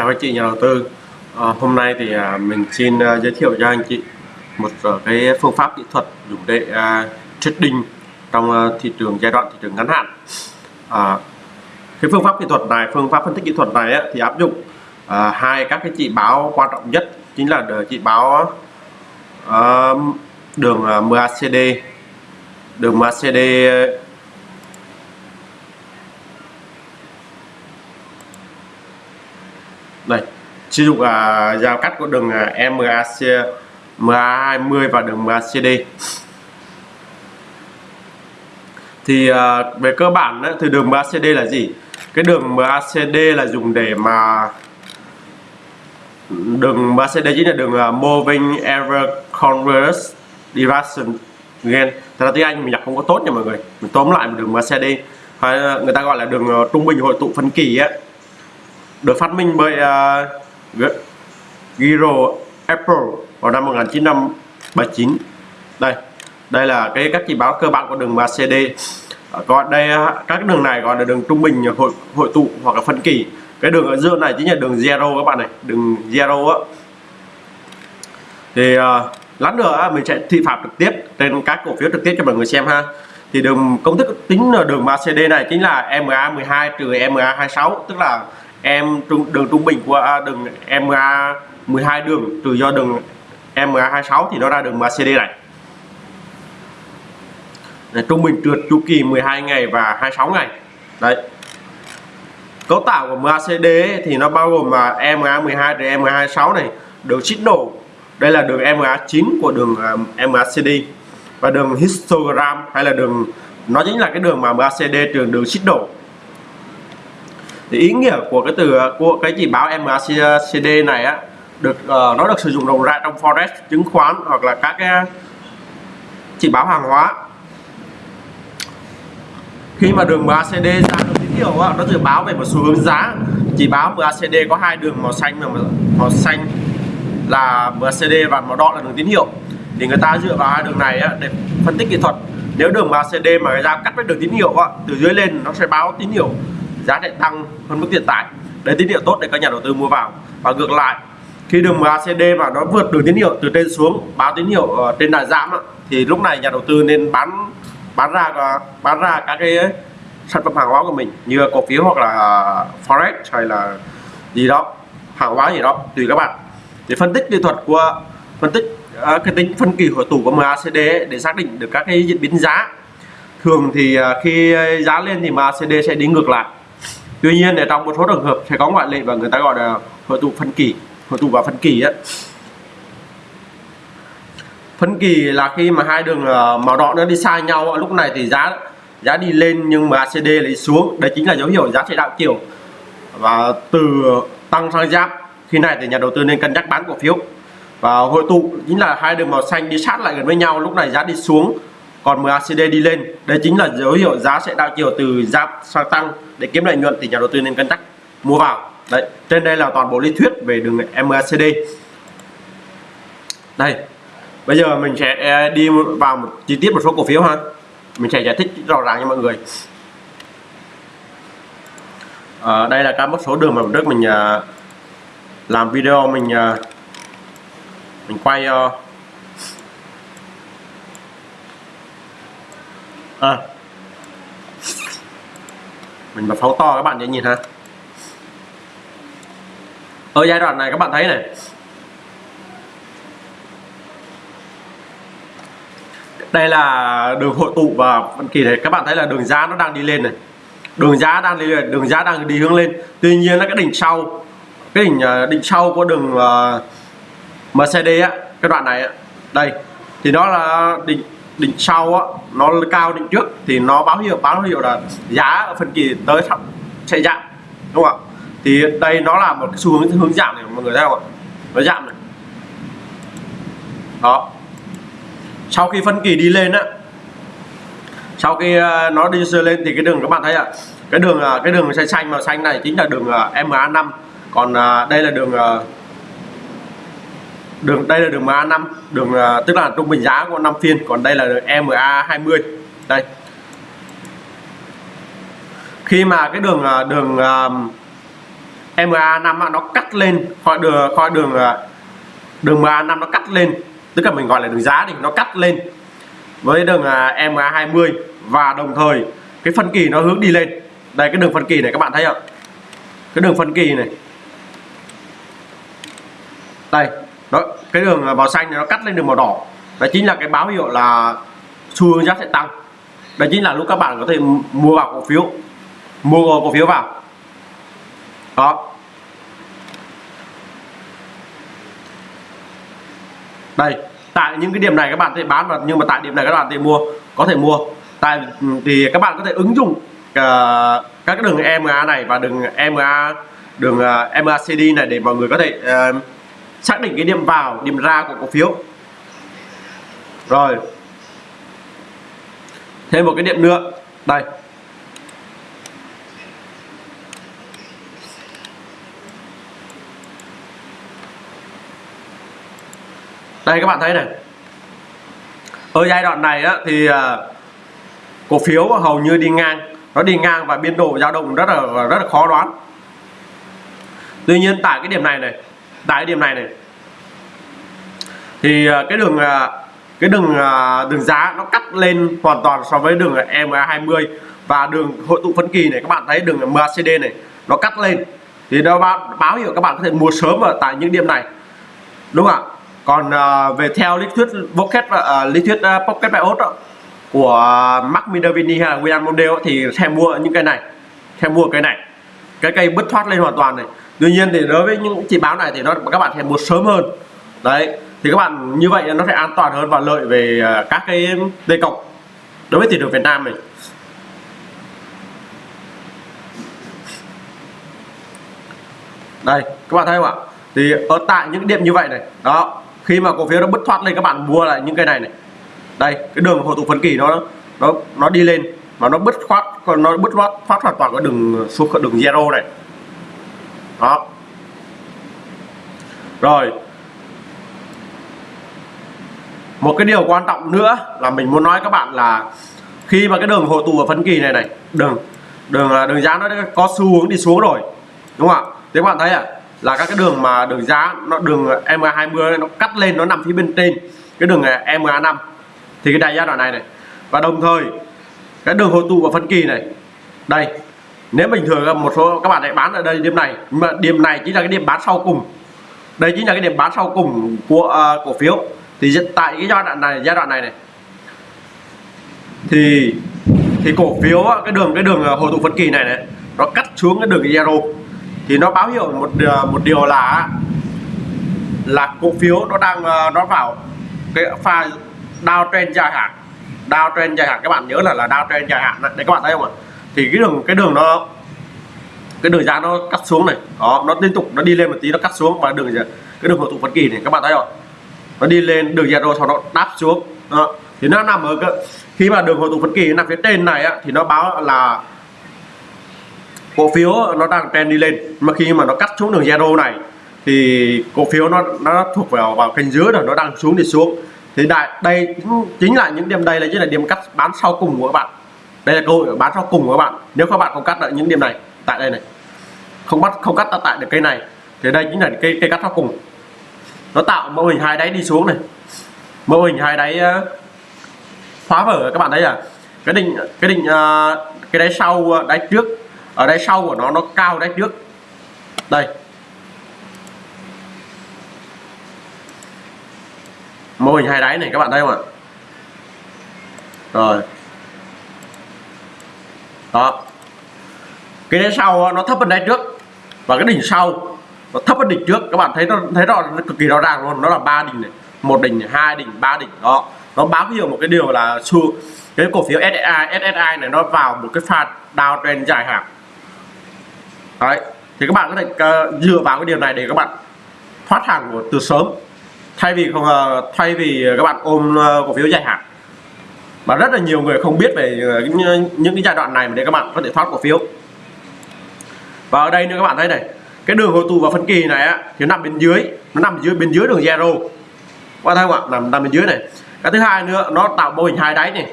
chào anh chị nhà đầu tư. À, hôm nay thì à, mình xin à, giới thiệu cho anh chị một à, cái phương pháp kỹ thuật dùng để à, trading trong à, thị trường giai đoạn thị trường ngắn hạn. À, cái phương pháp kỹ thuật này phương pháp phân tích kỹ thuật này á, thì áp dụng à, hai các cái chỉ báo quan trọng nhất chính là chỉ báo à, đường à, MACD đường MACD đây sử dụng à, giao cắt của đường à, MAC MA20 và đường MACD thì à, về cơ bản đó, thì đường MACD là gì? Cái đường MACD là dùng để mà đường MACD chính là đường uh, Moving Error Converse Direction Gain. Thật ra tiếng Anh mình đọc không có tốt nha mọi người. Mình tóm lại một đường MACD hay người ta gọi là đường uh, trung bình hội tụ phân kỳ á được phát minh bởi uh, Giro Apple vào năm 1979 đây đây là cái các chỉ báo cơ bản của đường MACD à, còn đây à, các đường này gọi là đường trung bình hội hội tụ hoặc là phân kỳ. Cái đường ở giữa này chính là đường zero các bạn này đường zero á. Thì uh, lát nữa mình sẽ thị phạm trực tiếp trên các cổ phiếu trực tiếp cho mọi người xem ha. Thì đường công thức tính là đường MACD này chính là MA 12 trừ MA 26 tức là em trung đường trung bình của à, đường MA 12 đường trừ do đường MA 26 thì nó ra đường MACD này. Đấy, trung bình trượt chu kỳ 12 ngày và 26 ngày. Đấy. Cấu tạo của MACD thì nó bao gồm mà MA12 đến MA26 này đường xích đổ đây là đường MA9 của đường à, MACD và đường histogram hay là đường nó chính là cái đường mà MACD trường đường xích đổ thì ý nghĩa của cái từ của cái chỉ báo MACD này á được uh, nó được sử dụng rộng rãi trong forex chứng khoán hoặc là các cái chỉ báo hàng hóa. Khi mà đường MACD ra được tín hiệu á, nó dự báo về một xu hướng giá. Chỉ báo MACD có hai đường màu xanh và màu xanh là MACD và màu đỏ là đường tín hiệu. Thì người ta dựa vào hai đường này á để phân tích kỹ thuật. Nếu đường MACD mà người ta cắt với đường tín hiệu á, từ dưới lên nó sẽ báo tín hiệu giá sẽ tăng hơn mức hiện tại đấy, tín hiệu tốt để các nhà đầu tư mua vào. Và ngược lại, khi đường MACD mà nó vượt đường tín hiệu từ trên xuống, báo tín hiệu ờ, trên đà giảm thì lúc này nhà đầu tư nên bán bán ra bán ra các cái ờ, sản phẩm hàng hóa của mình như cổ phiếu hoặc là ờ, forex hay là gì đó, hàng hóa gì đó, tùy các bạn. Để phân tích kỹ thuật của, phân tích cái tính phân kỳ hội tụ của MACD để xác định được các cái diễn biến giá. Thường thì khi giá lên thì MACD sẽ đi ngược lại tuy nhiên để trong một số trường hợp sẽ có ngoại lệ và người ta gọi là hội tụ phân kỳ, hội tụ vào phân kỳ ấy phân kỳ là khi mà hai đường ờ, màu đỏ nó đi xa nhau lúc này thì giá giá đi lên nhưng mà ACD lại xuống. Đây chính là dấu hiệu giá sẽ đảo chiều và từ tăng sang giảm, khi này thì nhà đầu tư nên cân nhắc bán cổ phiếu. Và hội tụ, chính là hai đường màu xanh đi sát lại gần với nhau, lúc này giá đi xuống còn MACD đi lên đây chính là dấu hiệu giá sẽ đảo chiều từ giảm sang tăng để kiếm lợi nhuận thì nhà đầu tư nên cân nhắc mua vào. Đấy trên đây là toàn bộ lý thuyết về đường MACD đây bây giờ mình sẽ à, đi vào một chi tiết một số cổ phiếu ha. Mình sẽ giải thích rõ ràng cho mọi người. À, đây là các một số đường mà trước mình à, làm video mình à, mình quay uh, à, mình bật phóng to các bạn dễ nhìn ha. Ở giai đoạn này các bạn thấy này. Đây là đường hội tụ và phân kỳ này các bạn thấy là đường giá nó đang đi lên này. Đường giá đang đi lên đường giá đang đi hướng lên. Tuy nhiên là cái đỉnh sau cái đỉnh à, đỉnh sau của đường uh, Mercedes á cái đoạn này á, đây. Thì nó là đỉnh đỉnh sau á, nó cao đỉnh trước thì nó báo hiệu báo hiệu là giá ở phân kỳ tới sẽ giảm, đúng không ạ? Thì đây nó là một cái xu hướng hướng giảm này mọi người thấy không ạ? Nó giảm này. Đó. Sau khi phân kỳ đi lên á, sau khi ờ, nó đi lên thì cái đường các bạn thấy ạ, cái đường ờ, cái đường xanh xanh màu xanh này chính là đường ờ, MA5 còn đây là đường đường, đây là đường MA5 đường à, tức là trung bình giá của năm phiên, còn đây là đường MA20 đây. Khi mà cái đường à, đường à, MA 5 nó cắt lên khỏi đường khỏi đường đường MA 5 nó cắt lên, tức là mình gọi là đường giá thì nó cắt lên với đường MA 20 và đồng thời cái phân kỳ nó hướng đi lên. Đây, cái đường phân kỳ này các bạn thấy không? Cái đường phân kỳ này. Đây đó cái đường à, màu xanh này nó cắt lên đường màu đỏ. Đó chính là cái báo hiệu là xu hướng giá sẽ tăng. Đó chính là lúc các bạn có thể mua vào cổ phiếu. Mua cổ phiếu vào. Đó. Đây tại những cái điểm này các bạn thể bán và nhưng mà tại điểm này các bạn thể mua có thể mua. Tại ừ, thì các bạn có thể ứng dụng uh, các cái đường EMA này và đường EMA đường à, uh, MACD này để mọi người có thể uh, xác định cái điểm vào điểm ra của cổ phiếu. Rồi. Thêm một cái điểm nữa. Đây. Đây các bạn thấy này. Ở giai đoạn này á, thì à, cổ phiếu hầu như đi ngang. Nó đi ngang và biên độ dao động rất là rất là khó đoán. Tuy nhiên tại cái điểm này này tại cái điểm này này. Thì à, cái đường à, cái đường à, đường giá nó cắt lên hoàn toàn so với đường MA20 và đường hội tụ phân kỳ này. Các bạn thấy đường MACD này nó cắt lên. Thì nó báo, báo hiệu các bạn có thể mua sớm ở tại những điểm này. Đúng không ạ? Còn uh, về theo lý thuyết Pocket và uh, lý thuyết uh, Pocket Bios của Mark Minervini hay là William Mondale thì xem mua những cái này xem mua cái này. Cái cây bứt thoát lên hoàn toàn này tuy nhiên thì đối với những chỉ báo này thì nó các bạn sẽ mua sớm hơn. Đấy, thì các bạn như vậy nó sẽ an toàn hơn và lợi về à, các cái dây cọc đối với thị trường Việt Nam này đây, các bạn thấy không ạ? Thì ở tại những điểm như vậy này, đó, khi mà cổ phiếu nó bứt thoát lên, các bạn mua lại những cái này này. Đây, cái đường hồi tụ phân kỳ nó nó nó đi lên, mà nó bứt thoát, nó bứt thoát thoát hoàn toàn cái đường, xuống đường zero này đó rồi. Một cái điều quan trọng nữa là mình muốn nói các bạn là khi mà cái đường hồi tụ ở phân kỳ này này, đường đường đường giá nó có xu hướng đi xuống rồi, đúng không ạ? Thế các bạn thấy à? là các cái đường mà đường giá nó, đường MA20 nó cắt lên, nó nằm phía bên trên cái đường MA5 thì cái đại giai đoạn này này, và đồng thời cái đường hồi tụ và phân kỳ này, đây nếu bình thường một số các bạn lại bán ở đây điểm này nhưng mà điểm này chính là cái điểm bán sau cùng. Đây chính là cái điểm bán sau cùng của uh, cổ phiếu. Thì tại cái giai đoạn này giai đoạn này này. Thì thì cổ phiếu cái đường cái đường à, hồi tụ phân kỳ này này nó cắt xuống cái đường zero. Thì nó báo hiệu một à, một điều là là cổ phiếu nó đang nó vào cái pha downtrend dài hạn. Downtrend dài hạn các bạn nhớ là là downtrend dài hạn đấy các bạn thấy không ạ? Thì cái đường cái đường nó cái đường giá nó cắt xuống này đó nó liên tục nó đi lên một tí nó cắt xuống và đường cái đường hồi tụ phân kỳ này các bạn thấy không? Nó đi lên đường zero sau đó đáp xuống đó. thì nó nằm ở cái, khi mà đường hồi tụ phân kỳ nằm phía trên này á, thì nó báo là cổ phiếu nó đang trend đi lên. Mà khi mà nó cắt xuống đường zero này thì cổ phiếu nó nó thuộc vào vào kênh dưới rồi nó đang xuống đi xuống. Thì đại đây chính là những điểm đây là chính là điểm cắt bán sau cùng của các bạn đây là cơ hội bán cho cùng các bạn. Nếu các bạn không cắt lại những điểm này, tại đây này. Không bắt, không cắt tại được cây này, thì đây chính là cây cây cắt cho cùng. Nó tạo mô hình hai đáy đi xuống này. Mô hình hai đáy ờ, phá vỡ các bạn thấy à? Cái đỉnh cái đỉnh ờ, cái đáy sau ờ, đáy trước. Ở đáy sau của nó nó cao đáy trước. Đây. Mô hình hai đáy này các bạn thấy không ạ? Rồi đó. Cái đáy sau nó thấp hơn đáy trước. Và cái đỉnh sau nó thấp hơn đỉnh trước. Các bạn thấy nó thấy rõ nó cực kỳ rõ ràng luôn. Nó là ba đỉnh này. Một đỉnh hai đỉnh ba đỉnh. Đó. Nó báo hiệu một cái điều là xu cái cổ phiếu SSI SSI này nó vào một cái pha downtrend dài hạn. Đấy. Thì các bạn có thể uh, dựa vào cái điều này để các bạn thoát hàng từ sớm. Thay vì không uh, thay vì các bạn ôm uh, cổ phiếu dài hạn mà rất là nhiều người không biết về ờ, những cái giai đoạn này mà để các bạn có thể thoát cổ phiếu. Và ở đây nữa các bạn thấy này, cái đường hồi tụ và phân kỳ này á, thì nằm bên dưới, nó nằm dưới, bên dưới đường zero. Qua thấy không ạ? Nằm nằm bên dưới này. Cái thứ hai nữa, nó tạo mô hình hai đáy này.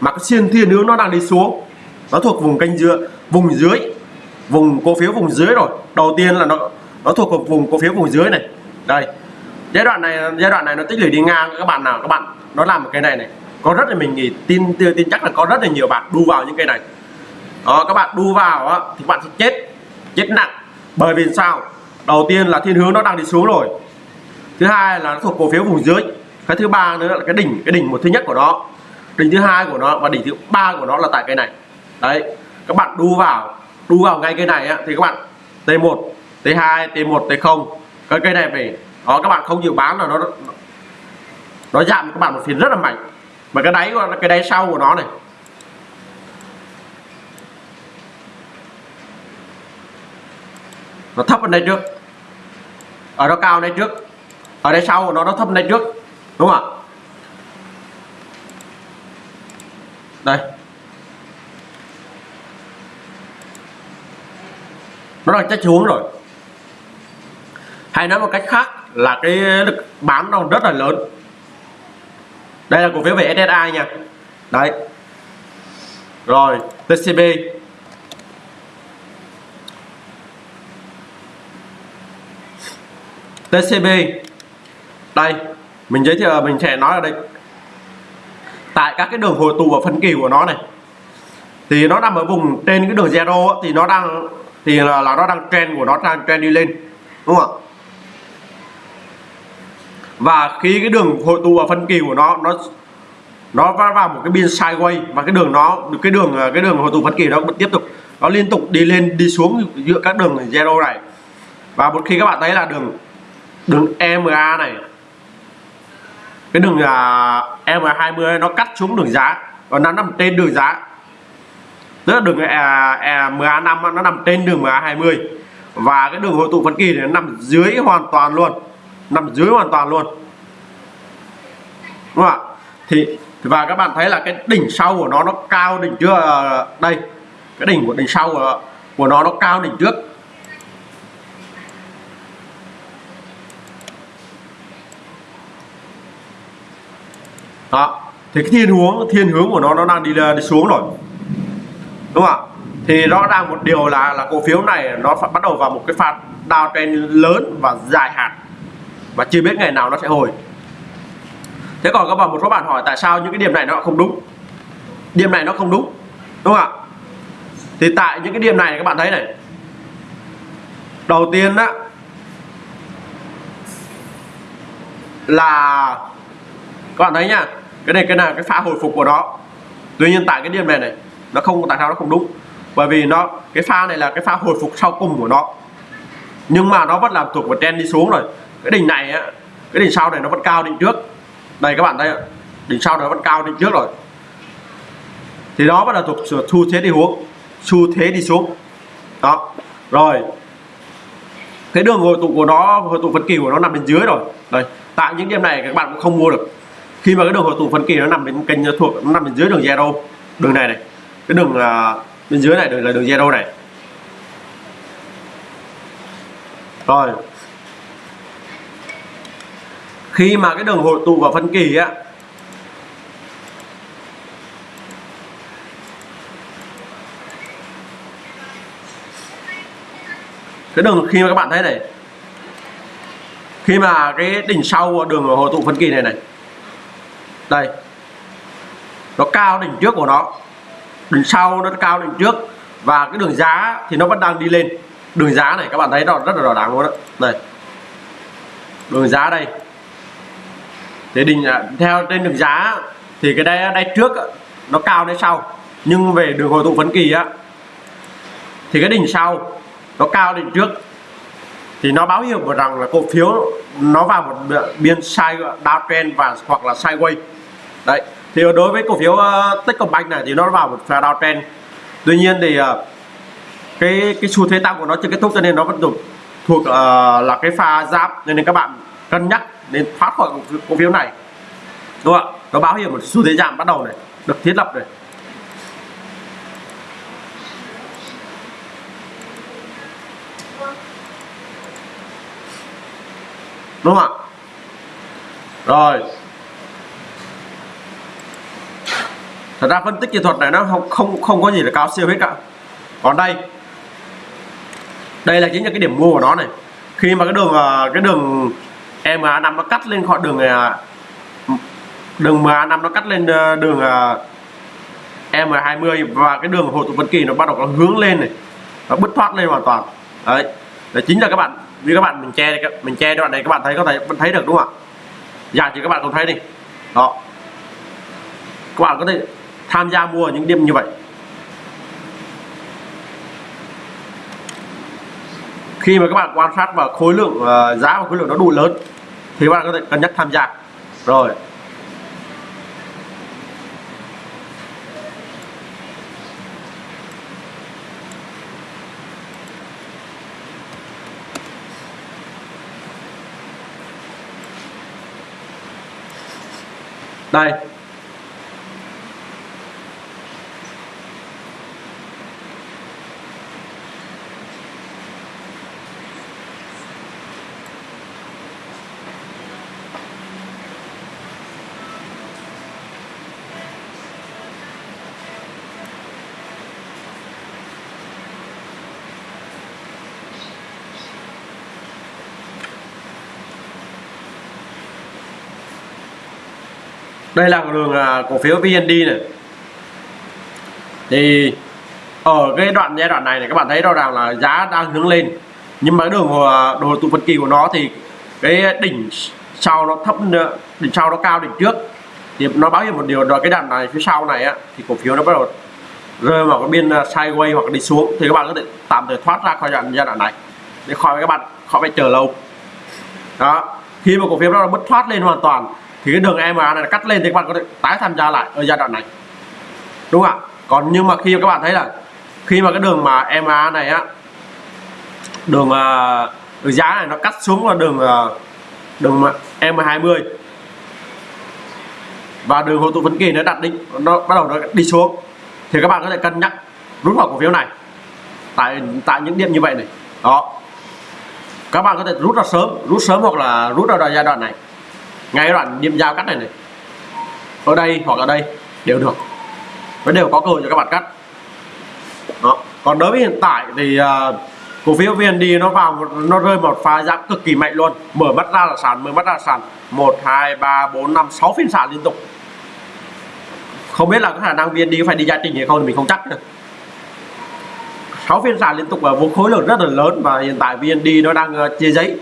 Mà cái xiên thiên hướng nó đang đi xuống. Nó thuộc vùng kênh dưới vùng dưới, vùng cổ phiếu vùng dưới rồi. Đầu tiên là nó nó thuộc vùng cổ phiếu vùng dưới này. Đây. Giai đoạn này, giai đoạn này nó tích lũy đi ngang. Các bạn nào, các bạn, nó làm một cái này này có rất là mình nghĩ tin tin chắc là có rất là nhiều bạn đu vào những cây này. Đó các bạn đu vào á, thì bạn sẽ chết chết nặng. Bởi vì sao? Đầu tiên là thiên hướng nó đang đi xuống rồi. Thứ hai là nó thuộc cổ phiếu vùng dưới. Cái thứ ba nữa là cái đỉnh cái đỉnh một thứ nhất của nó. Đỉnh thứ hai của nó và đỉnh thứ ba của nó là tại cây này. Đấy các bạn đu vào đu vào ngay cây này á, thì các bạn T1 T2 T1 T0 cái cây này về đó các bạn không dự bán là nó nó giảm các bạn một phiên rất là mạnh mà cái đáy cái đáy sau của nó này. Nó thấp hơn đây trước. Ở nó cao đây trước. Ở đây sau của nó nó thấp hơn đây trước. Đúng không ạ? Đây. Nó đang chết xuống rồi. Hay nói một cách khác là cái lực bán nó rất là lớn đây là cổ phiếu về SSI nha. Đấy. Rồi TCB TCB đây mình giới thiệu mình sẽ nói ở đây. Tại các cái đường hồi tụ và phân kỳ của nó này thì nó nằm ở vùng trên cái đường zero thì nó đang thì là, là nó đang trend của nó đang trend đi lên đúng không ạ? Và khi cái đường hội tụ và phân kỳ của nó nó nó vào một cái biên sideways và cái đường nó cái đường cái đường hội tụ phân kỳ nó vẫn tiếp tục nó liên tục đi lên đi xuống giữa các đường zero này. Và một khi các bạn thấy là đường đường EMA này cái đường à, uh, EMA20 nó cắt xuống đường giá và nó nằm trên đường giá. Tức là đường EMA à, à MA5 nó nằm trên đường MA20 và cái đường hội tụ phân kỳ này nó nằm dưới hoàn toàn luôn nằm dưới hoàn toàn luôn. Đúng không ạ? Thì và các bạn thấy là cái đỉnh sau của nó nó cao đỉnh trước ờ, đây cái đỉnh của đỉnh sau của, của nó nó cao đỉnh trước. Đó thì cái thiên hướng thiên hướng của nó nó đang đi ờ, đi xuống rồi. Đúng không ạ? Thì rõ ràng một điều là là cổ phiếu này nó phải bắt đầu vào một cái pha downtrend lớn và dài hạn và chưa biết ngày nào nó sẽ hồi. Thế còn các bạn, một số bạn hỏi tại sao những cái điểm này nó không đúng? Điểm này nó không đúng đúng không ạ? Thì tại những cái điểm này các bạn thấy này. Đầu tiên đó là các bạn thấy nhá, cái này, cái nào cái pha hồi phục của nó. Tuy nhiên tại cái điểm này này, nó không, tại sao nó không đúng? Bởi vì nó, cái pha này là cái pha hồi phục sau cùng của nó. Nhưng mà nó vẫn làm thuộc vào trend đi xuống rồi cái đỉnh này á cái đỉnh sau này nó vẫn cao đỉnh trước. Đây các bạn thấy đỉnh sau nó vẫn cao đỉnh trước rồi. Thì đó vẫn là thuộc xu thế đi xuống xu thế đi xuống. Đó rồi. Cái đường hồi tụ của nó hồi tụ phân kỳ của nó nằm bên dưới rồi. Đây tại những điểm này các bạn cũng không mua được. Khi mà cái đường hồi tụ phân kỳ nó nằm bên kênh thuộc nó nằm bên dưới đường zero đường này này. Cái đường uh, bên dưới này đường là đường zero này. Rồi khi mà cái đường hội tụ vào phân kỳ á, cái đường khi mà các bạn thấy này, khi mà cái đỉnh sau đường hội tụ phân kỳ này này, đây, nó cao đỉnh trước của nó, đỉnh sau nó cao đỉnh trước, và cái đường giá thì nó vẫn đang đi lên. Đường giá này các bạn thấy nó rất là rõ ràng luôn đó. Này đường giá đây thế đỉnh à, theo trên đường giá thì cái đây đây trước nó cao đây sau. Nhưng về đường hồi tụ phấn kỳ á thì cái đỉnh sau nó cao đỉnh trước. Thì nó báo hiệu rằng là cổ phiếu nó vào một biên sai downtrend và hoặc là sideways. Đấy thì đối với cổ phiếu uh, Techcombank này thì nó vào một pha downtrend tuy nhiên thì uh, cái cái xu thế tăng của nó chưa kết thúc cho nên nó vẫn thuộc thuộc uh, là cái pha giáp. Nên, nên các bạn cân nhắc nên thoát khỏi cổ phiếu này. Đúng không ạ? Nó báo hiệu một xu thế giảm bắt đầu này, được thiết lập này. Đúng không ạ? Rồi. Thật ra phân tích kỹ thuật này nó không không không có gì là cao siêu hết cả. Còn đây. Đây là chính là cái điểm mua của nó này. Khi mà cái đường à, cái đường MA5 nó cắt lên khỏi đường à, đường MA5 nó cắt lên à, đường à, M20 và cái đường hội tụ phân kỳ nó bắt đầu nó hướng lên này, nó bứt thoát lên hoàn toàn. Đấy là chính là các bạn vì các bạn mình che mình che đoạn này, các bạn thấy, có thể vẫn thấy được đúng không ạ? Dạ thì các bạn cũng thấy đi. Đó. Các bạn có thể tham gia mua những điểm như vậy. Khi mà các bạn quan sát vào khối lượng uh, giá và khối lượng nó đủ lớn thì các bạn có thể cân nhắc tham gia. Rồi. Đây. Đây là đường à, cổ phiếu VND này. Thì ở cái đoạn, giai đoạn này này các bạn thấy rõ ràng là giá đang hướng lên. Nhưng mà cái đường à, đồ tụ phân kỳ của nó thì cái đỉnh sau nó thấp ờ, đỉnh sau nó cao đỉnh trước. Thì nó báo hiệu một điều đó cái đoạn này phía sau này á, thì cổ phiếu nó bắt đầu rơi vào cái biên à, sideways hoặc đi xuống. Thì các bạn có thể tạm thời thoát ra khỏi đoạn, giai đoạn này. Để khỏi các bạn, khỏi phải chờ lâu. Đó. Khi mà cổ phiếu nó bứt thoát lên hoàn toàn thì cái đường EMA này cắt lên thì các bạn có thể tái tham gia lại ở giai đoạn này. Đúng không ạ? Còn nhưng mà khi các bạn thấy là khi mà cái đường mà EMA này á đường, à, uh, đường giá này nó cắt xuống vào đường uh, đường M20 và đường hội tụ vấn kỳ nó đặt định nó bắt đầu nó đi xuống. Thì các bạn có thể cân nhắc rút vào cổ phiếu này. Tại tại những điểm như vậy này. Đó. Các bạn có thể rút ra sớm rút sớm hoặc là rút ra giai đoạn này ngay đoạn điểm giao cắt này này. Ở đây hoặc ở đây đều được. Nó đều có cơ hội cho các bạn cắt. Đó. còn đối với hiện tại thì uh, cổ phiếu VND nó vào nó rơi một pha giảm cực kỳ mạnh luôn. Mở mắt ra là sàn mở mắt ra là sàn. Một hai ba bốn năm sáu phiên sàn liên tục. Không biết là có khả năng VND phải đi giá trình hay không thì mình không chắc nữa 6 phiên sàn liên tục và vô khối lượng rất là lớn và hiện tại VND nó đang à, chia giấy.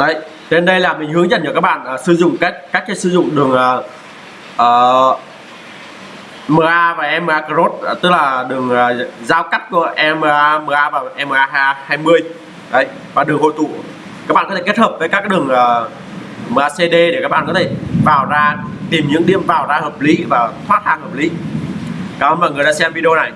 Đấy trên đây là mình hướng dẫn cho các bạn uh, sử dụng cách cách cái sử dụng đường à, à, uh, uh, MA và MA cross uh, tức là đường uh, giao cắt của MA MA và MA 20 đấy và đường hội tụ. Các bạn có thể kết hợp với các đường uh, MACD để các bạn có thể vào ra tìm những điểm vào ra hợp lý và thoát hàng hợp lý. Cảm ơn mọi người đã xem video này.